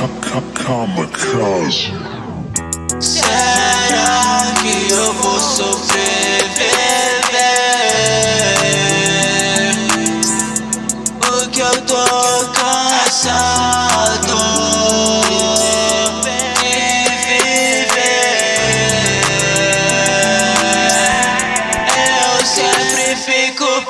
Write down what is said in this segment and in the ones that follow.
Kamikaze. Será que eu vou sobreviver? Porque eu tô cansado de viver. Eu sempre fico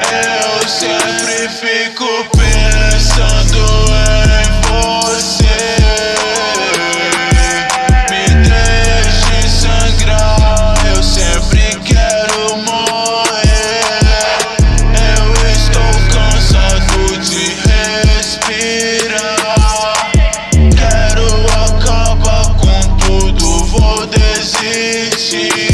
Eu sempre fico pensando em você. Me deixe sangrar, eu sempre quero morrer. Eu estou cansado de respirar. Quero acabar com tudo, vou desistir.